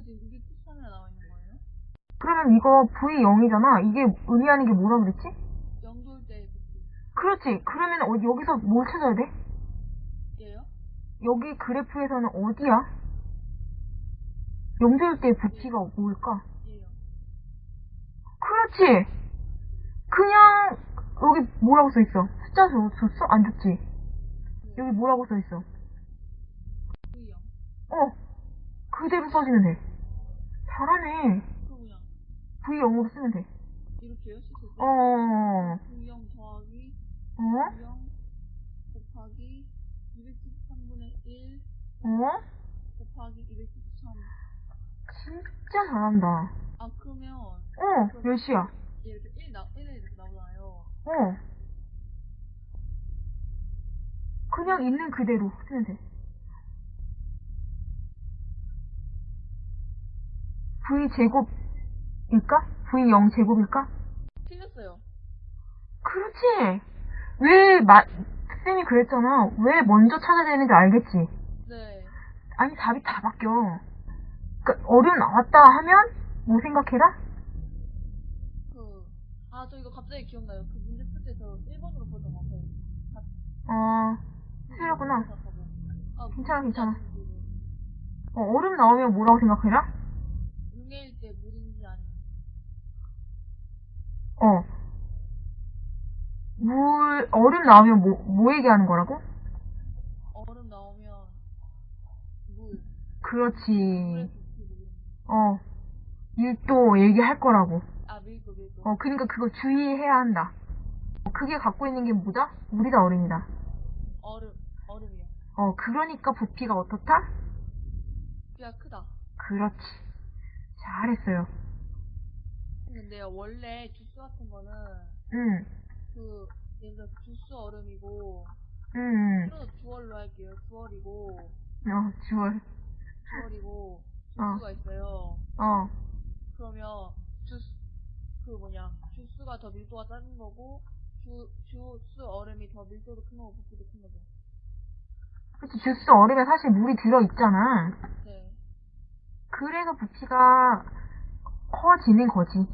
273도 이거 지금 273이나 나와 있는 거예요? 그러면 이거 V0이잖아. 이게 의미 하는 게 뭐라 그랬지? 부피. 그렇지. 그러면 어, 여기서 뭘 찾아야 돼? 얘요? 여기 그래프에서는 어디야? 영조일 때 부피가 뭘까? 얘요. 그렇지. 그냥 여기 뭐라고 써 있어? 숫자 줬- 줬어? 안 줬지? 네. 여기 뭐라고 써 있어? V형. 어. 그대로 써주면 돼. 잘하네. 그냥 V0으로 쓰면 돼. 이렇게요? 씻을 때? 어. V형 더하기 어? V형 곱하기 273분의 1 어? 곱하기 273. 진짜 잘한다. 아 그러면 어, 몇 시야? 얘 이렇게 1 나, 1에 이렇게 나오잖아요. 어. 그냥 있는 그대로 쓰면 돼. V 제곱일까? V 0 제곱일까? 틀렸어요. 그렇지. 왜 마, 쌤이 그랬잖아. 왜 먼저 찾아야 되는 지 알겠지? 네. 아니 답이 다 바뀌어. 그러니까 어려움 나왔다 하면 뭐 생각해라? 그, 아, 저 이거 갑자기 기억나요. 그 문제 풀때저 1번으로 보던 거 같아요. 어, 틀렸구나. 아, 괜찮아, 괜찮아. 무슨지 어, 얼음 나오면 뭐라고 생각해라? 융해일 때 물인지 아닌지. 어. 물, 얼음 나오면 뭐, 뭐 얘기하는 거라고? 얼음 나오면 물. 그렇지. 어. 일도 얘기할 거라고. 아, 밀도, 밀도. 어, 그러니까 그거 주의해야 한다. 어, 그게 갖고 있는 게 뭐다? 물이다, 얼음이다. 얼음, 얼음이요. 어, 그러니까 부피가 어떻다? 부피가 크다. 그렇지. 잘했어요. 근데요, 원래 주스 같은 거는 응, 그, 들어 주스 얼음이고, 응, 그래서 주얼로 할게요. 주얼이고, 응. 어, 주얼. 주얼이고, 어. 주스가 있어요. 어, 그러면 주스 그 뭐냐 주스가 더 밀도가 작은 거고 주 주스 얼음이 더 밀도도 큰 거고 부피도 큰 거죠. 그치, 주스 얼음에 사실 물이 들어 있잖아. 네. 그래서 부피가 커지는 거지.